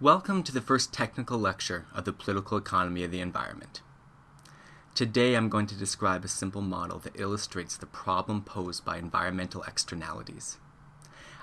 Welcome to the first technical lecture of the political economy of the environment. Today I'm going to describe a simple model that illustrates the problem posed by environmental externalities.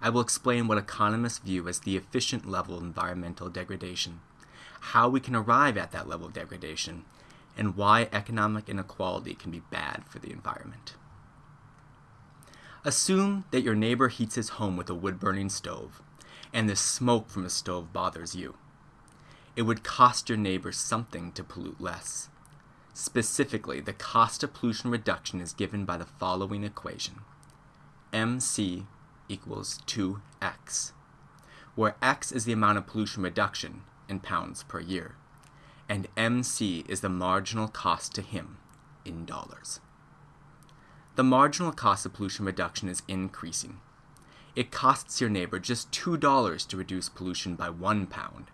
I will explain what economists view as the efficient level of environmental degradation, how we can arrive at that level of degradation, and why economic inequality can be bad for the environment. Assume that your neighbor heats his home with a wood-burning stove and the smoke from the stove bothers you. It would cost your neighbors something to pollute less. Specifically, the cost of pollution reduction is given by the following equation. MC equals 2x, where x is the amount of pollution reduction in pounds per year, and MC is the marginal cost to him in dollars. The marginal cost of pollution reduction is increasing it costs your neighbor just $2 to reduce pollution by one pound.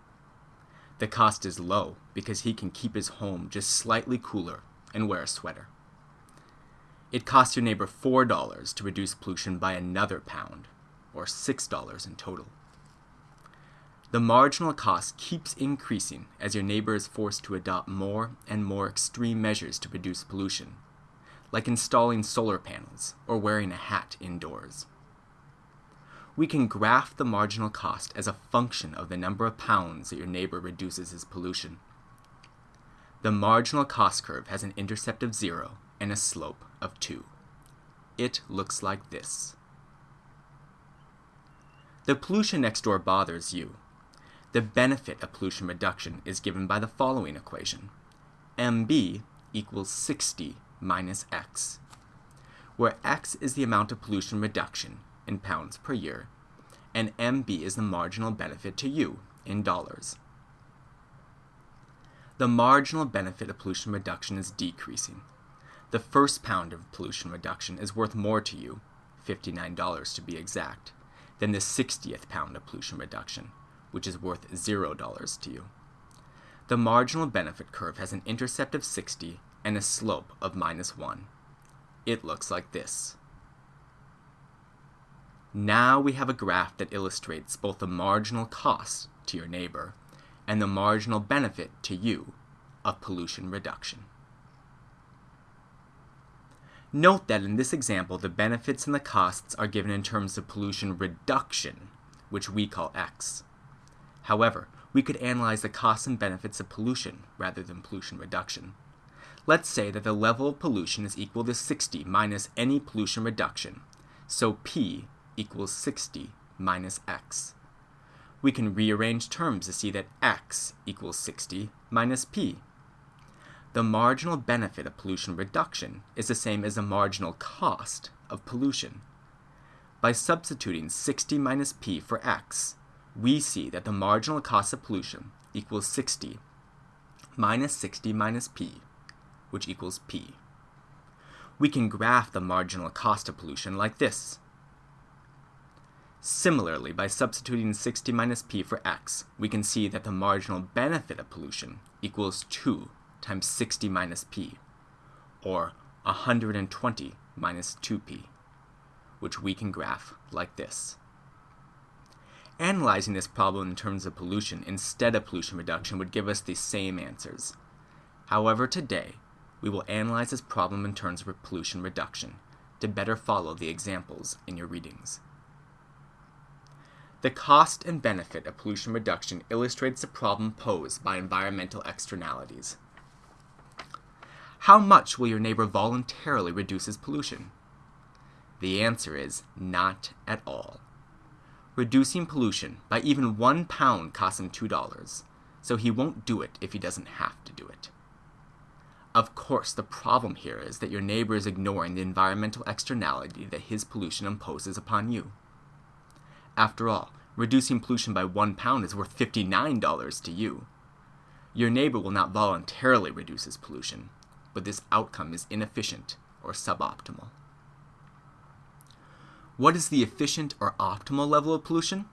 The cost is low because he can keep his home just slightly cooler and wear a sweater. It costs your neighbor $4 to reduce pollution by another pound, or $6 in total. The marginal cost keeps increasing as your neighbor is forced to adopt more and more extreme measures to reduce pollution, like installing solar panels or wearing a hat indoors we can graph the marginal cost as a function of the number of pounds that your neighbor reduces his pollution. The marginal cost curve has an intercept of 0 and a slope of 2. It looks like this. The pollution next door bothers you. The benefit of pollution reduction is given by the following equation. MB equals 60 minus X, where X is the amount of pollution reduction in pounds per year, and MB is the marginal benefit to you in dollars. The marginal benefit of pollution reduction is decreasing. The first pound of pollution reduction is worth more to you, $59 to be exact, than the 60th pound of pollution reduction, which is worth $0 to you. The marginal benefit curve has an intercept of 60 and a slope of minus 1. It looks like this. Now we have a graph that illustrates both the marginal cost to your neighbor and the marginal benefit to you of pollution reduction. Note that in this example, the benefits and the costs are given in terms of pollution reduction, which we call X. However, we could analyze the costs and benefits of pollution rather than pollution reduction. Let's say that the level of pollution is equal to 60 minus any pollution reduction, so P equals 60 minus x. We can rearrange terms to see that x equals 60 minus p. The marginal benefit of pollution reduction is the same as the marginal cost of pollution. By substituting 60 minus p for x, we see that the marginal cost of pollution equals 60 minus 60 minus p, which equals p. We can graph the marginal cost of pollution like this. Similarly, by substituting 60 minus p for x, we can see that the marginal benefit of pollution equals 2 times 60 minus p, or 120 minus 2p, which we can graph like this. Analyzing this problem in terms of pollution instead of pollution reduction would give us the same answers. However, today, we will analyze this problem in terms of pollution reduction to better follow the examples in your readings. The cost and benefit of pollution reduction illustrates the problem posed by environmental externalities. How much will your neighbor voluntarily reduce his pollution? The answer is not at all. Reducing pollution by even one pound costs him $2, so he won't do it if he doesn't have to do it. Of course, the problem here is that your neighbor is ignoring the environmental externality that his pollution imposes upon you. After all, reducing pollution by one pound is worth $59 to you. Your neighbor will not voluntarily reduce his pollution, but this outcome is inefficient or suboptimal. What is the efficient or optimal level of pollution?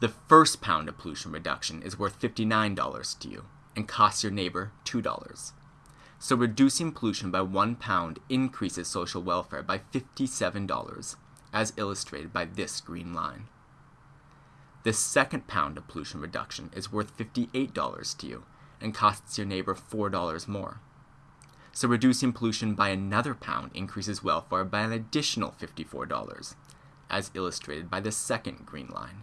The first pound of pollution reduction is worth $59 to you and costs your neighbor $2. So reducing pollution by one pound increases social welfare by $57 as illustrated by this green line. the second pound of pollution reduction is worth $58 to you and costs your neighbor $4 more. So reducing pollution by another pound increases welfare by an additional $54, as illustrated by the second green line.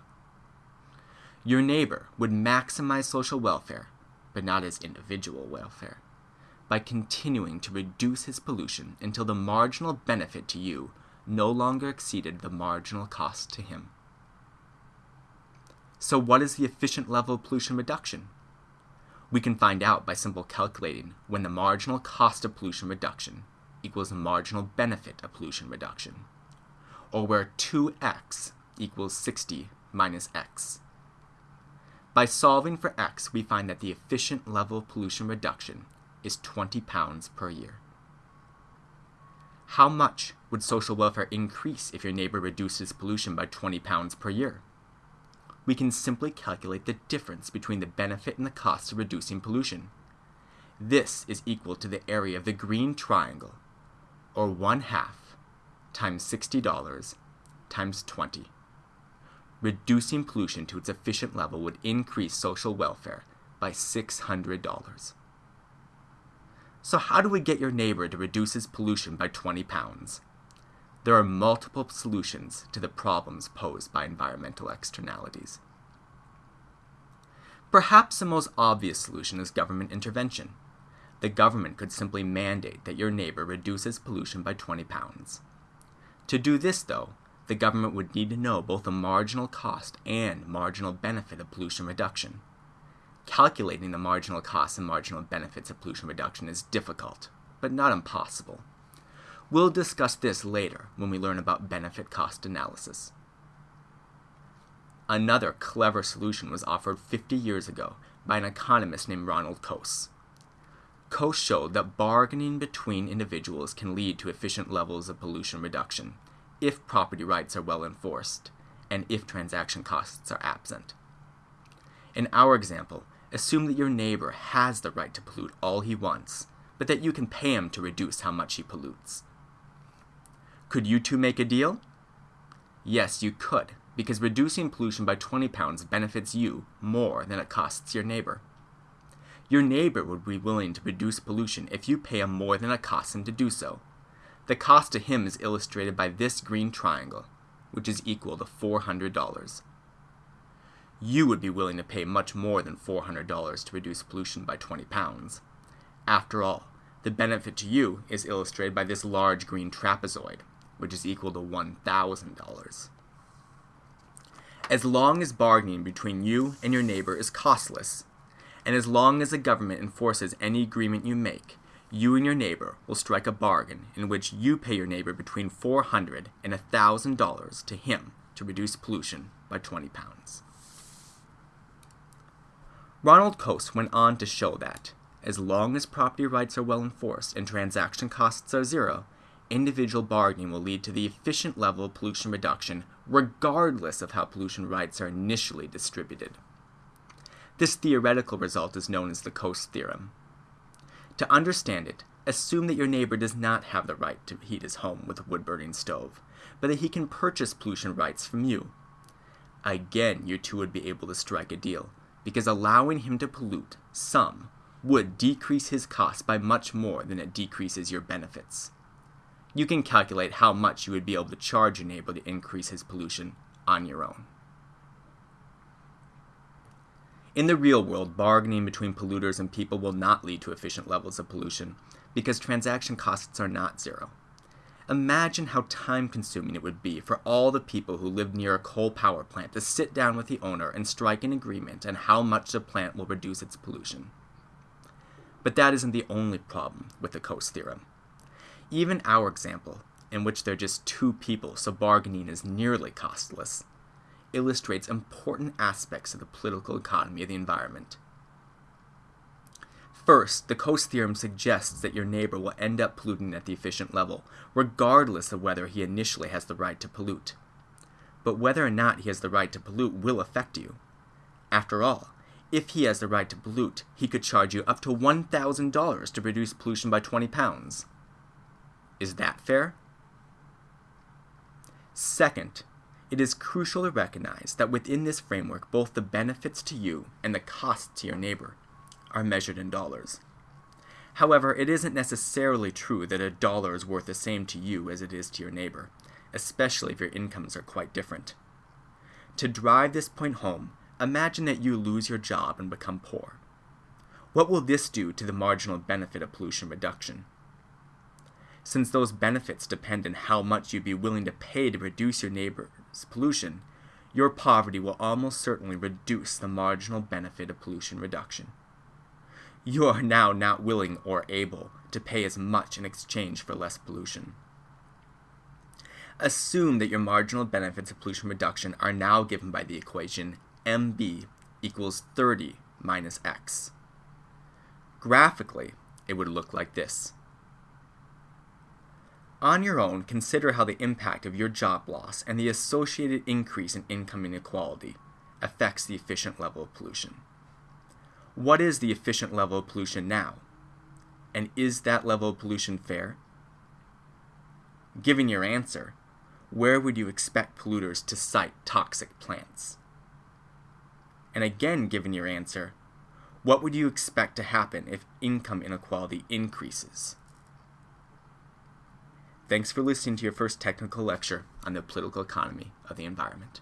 Your neighbor would maximize social welfare, but not his individual welfare, by continuing to reduce his pollution until the marginal benefit to you no longer exceeded the marginal cost to him. So, what is the efficient level of pollution reduction? We can find out by simple calculating when the marginal cost of pollution reduction equals the marginal benefit of pollution reduction, or where 2x equals 60 minus x. By solving for x, we find that the efficient level of pollution reduction is 20 pounds per year. How much would social welfare increase if your neighbor reduces pollution by 20 pounds per year? we can simply calculate the difference between the benefit and the cost of reducing pollution. This is equal to the area of the green triangle, or 1 half times $60 times 20. Reducing pollution to its efficient level would increase social welfare by $600. So how do we get your neighbor to reduce his pollution by 20 pounds? there are multiple solutions to the problems posed by environmental externalities. Perhaps the most obvious solution is government intervention. The government could simply mandate that your neighbor reduces pollution by 20 pounds. To do this, though, the government would need to know both the marginal cost and marginal benefit of pollution reduction. Calculating the marginal costs and marginal benefits of pollution reduction is difficult, but not impossible. We'll discuss this later when we learn about benefit cost analysis. Another clever solution was offered 50 years ago by an economist named Ronald Coase. Coase showed that bargaining between individuals can lead to efficient levels of pollution reduction if property rights are well enforced and if transaction costs are absent. In our example, assume that your neighbor has the right to pollute all he wants, but that you can pay him to reduce how much he pollutes. Could you two make a deal? Yes, you could, because reducing pollution by 20 pounds benefits you more than it costs your neighbor. Your neighbor would be willing to reduce pollution if you pay him more than it costs him to do so. The cost to him is illustrated by this green triangle, which is equal to $400. You would be willing to pay much more than $400 to reduce pollution by 20 pounds. After all, the benefit to you is illustrated by this large green trapezoid, which is equal to $1,000. As long as bargaining between you and your neighbor is costless, and as long as the government enforces any agreement you make, you and your neighbor will strike a bargain in which you pay your neighbor between 400 and $1,000 to him to reduce pollution by 20 pounds. Ronald Coase went on to show that, as long as property rights are well enforced and transaction costs are zero, individual bargaining will lead to the efficient level of pollution reduction regardless of how pollution rights are initially distributed. This theoretical result is known as the Coase theorem. To understand it, assume that your neighbor does not have the right to heat his home with a wood-burning stove, but that he can purchase pollution rights from you. Again, you two would be able to strike a deal, because allowing him to pollute some would decrease his costs by much more than it decreases your benefits you can calculate how much you would be able to charge your neighbor to increase his pollution on your own. In the real world, bargaining between polluters and people will not lead to efficient levels of pollution because transaction costs are not zero. Imagine how time consuming it would be for all the people who live near a coal power plant to sit down with the owner and strike an agreement on how much the plant will reduce its pollution. But that isn't the only problem with the Coase theorem. Even our example, in which there are just two people so bargaining is nearly costless, illustrates important aspects of the political economy of the environment. First, the Coase theorem suggests that your neighbor will end up polluting at the efficient level, regardless of whether he initially has the right to pollute. But whether or not he has the right to pollute will affect you. After all, if he has the right to pollute, he could charge you up to $1,000 to reduce pollution by 20 pounds. Is that fair? Second, It is crucial to recognize that within this framework, both the benefits to you and the costs to your neighbor are measured in dollars. However, it isn't necessarily true that a dollar is worth the same to you as it is to your neighbor, especially if your incomes are quite different. To drive this point home, imagine that you lose your job and become poor. What will this do to the marginal benefit of pollution reduction? Since those benefits depend on how much you'd be willing to pay to reduce your neighbor's pollution, your poverty will almost certainly reduce the marginal benefit of pollution reduction. You are now not willing or able to pay as much in exchange for less pollution. Assume that your marginal benefits of pollution reduction are now given by the equation MB equals 30 minus X. Graphically, it would look like this. On your own, consider how the impact of your job loss and the associated increase in income inequality affects the efficient level of pollution. What is the efficient level of pollution now? And is that level of pollution fair? Given your answer, where would you expect polluters to site toxic plants? And again, given your answer, what would you expect to happen if income inequality increases? Thanks for listening to your first technical lecture on the political economy of the environment.